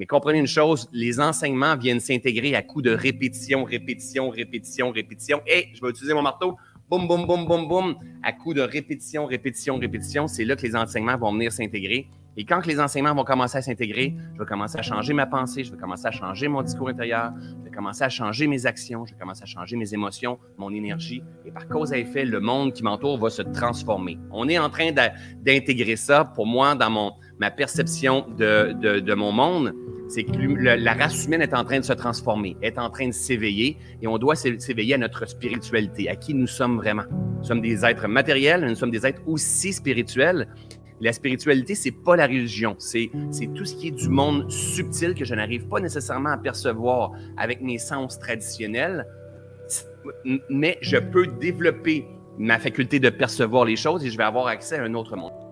Mais comprenez une chose, les enseignements viennent s'intégrer à coup de répétition, répétition, répétition, répétition. Et je vais utiliser mon marteau. Boum, boum, boum, boum, boum. À coup de répétition, répétition, répétition, c'est là que les enseignements vont venir s'intégrer. Et quand les enseignements vont commencer à s'intégrer, je vais commencer à changer ma pensée, je vais commencer à changer mon discours intérieur, je vais commencer à changer mes actions, je vais commencer à changer mes émotions, mon énergie. Et par cause à effet, le monde qui m'entoure va se transformer. On est en train d'intégrer ça, pour moi, dans mon, ma perception de, de, de mon monde. C'est que la race humaine est en train de se transformer, est en train de s'éveiller, et on doit s'éveiller à notre spiritualité, à qui nous sommes vraiment. Nous sommes des êtres matériels, nous sommes des êtres aussi spirituels. La spiritualité, c'est pas la religion, c'est tout ce qui est du monde subtil que je n'arrive pas nécessairement à percevoir avec mes sens traditionnels, mais je peux développer ma faculté de percevoir les choses et je vais avoir accès à un autre monde.